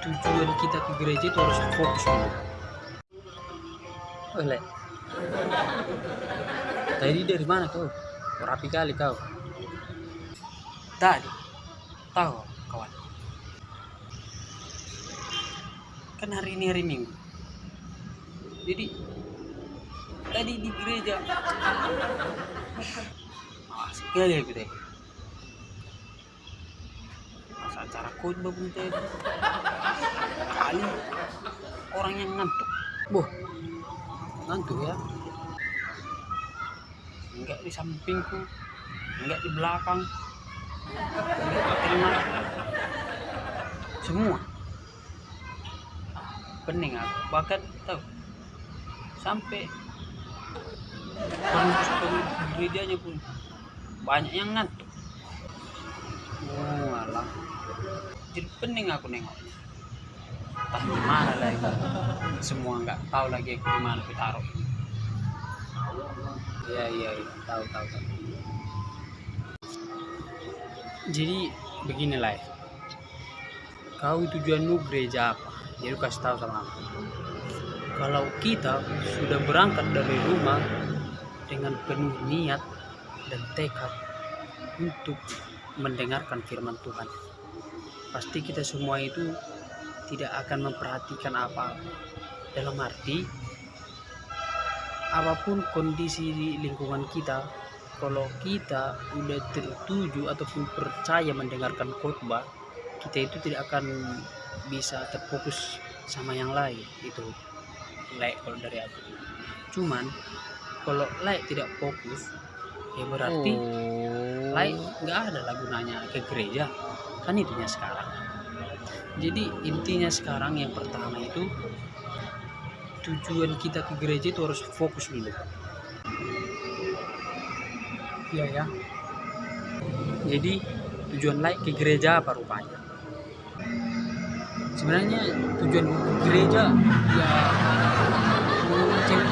tujuan kita ke gereja itu harus fokus dulu. Oleh tadi dari mana kau? Rapi kali kau. Tadi. Tahu kawan. Kan hari ini hari minggu. Jadi tadi di gereja. Ah sekali aku deh pas acara khotbah pun tadi kali orang yang ngantuk. Boh ngantuk ya. Enggak di sampingku. Enggak di belakang. Enggak di tengah. Semua. Pening aku. Bahkan tahu sampai pengurus pengurus gerejanya pun banyak yang ngantuk. Oh alah. Jadi pening aku nengok entah gimana lagi semua nggak tahu lagi aku gimana aku taruh iya iya iya. Tahu tahu tahu. Jadi beginilah ya. kau tujuanmu gereja apa? Jadi kasih tahu sama aku. Kalau kita sudah berangkat dari rumah dengan penuh niat dan tekad untuk mendengarkan firman Tuhan pasti kita semua itu tidak akan memperhatikan apa. Dalam arti apa pun kondisi di lingkungan kita kalau kita udah tertuju ataupun percaya mendengarkan khotbah kita itu tidak akan bisa terfokus sama yang lain. Itu like kalau dari aku. Cuman kalau like tidak fokus ya berarti Oh. like nggak ada lah gunanya ke gereja. Kan intinya sekarang jadi intinya sekarang yang pertama itu tujuan kita ke gereja itu harus fokus dulu. Iya ya. Jadi tujuan like ke gereja apa rupanya? Sebenarnya tujuan gereja ya mau cewek